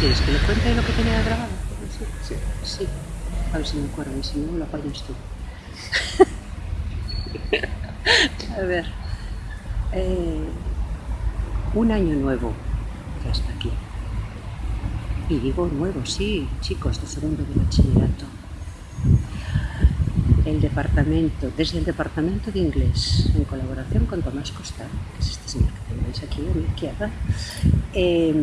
¿Quieres que le cuente lo que tenía grabado? Sí. Sí. A ver si me acuerdo y si no lo apañas tú. A ver. Eh, un año nuevo ya está aquí. Y digo nuevo, sí, chicos, de segundo de bachillerato. El departamento, desde el departamento de inglés, en colaboración con Tomás Costa, que es este señor que tenéis aquí a mi izquierda, eh,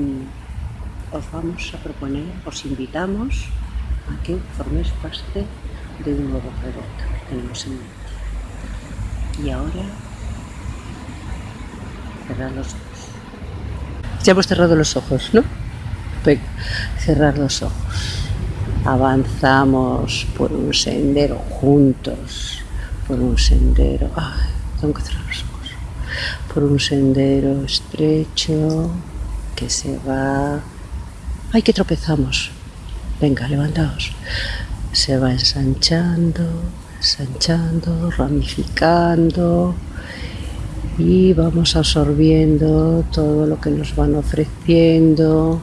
os vamos a proponer, os invitamos a que forméis parte de un nuevo proyecto que tenemos en mente. Y ahora, cerrar los ojos. Ya hemos cerrado los ojos, ¿no? Cerrar los ojos. Avanzamos por un sendero juntos, por un sendero... Ay, tengo que cerrar los ojos. Por un sendero estrecho que se va... ¡Ay, que tropezamos! Venga, levantaos. Se va ensanchando, ensanchando, ramificando y vamos absorbiendo todo lo que nos van ofreciendo,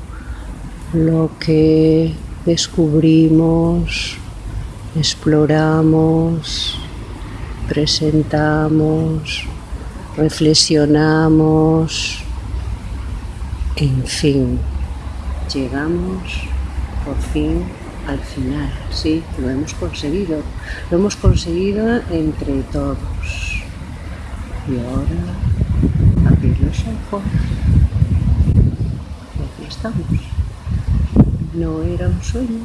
lo que descubrimos, exploramos, presentamos, reflexionamos, en fin, llegamos por fin al final, sí, lo hemos conseguido, lo hemos conseguido entre todos. Y ahora, abrir los ojos. Y aquí estamos. No era un sueño.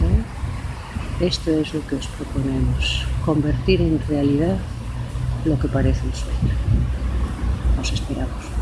¿eh? Esto es lo que os proponemos, convertir en realidad lo que parece un sueño. Os esperamos.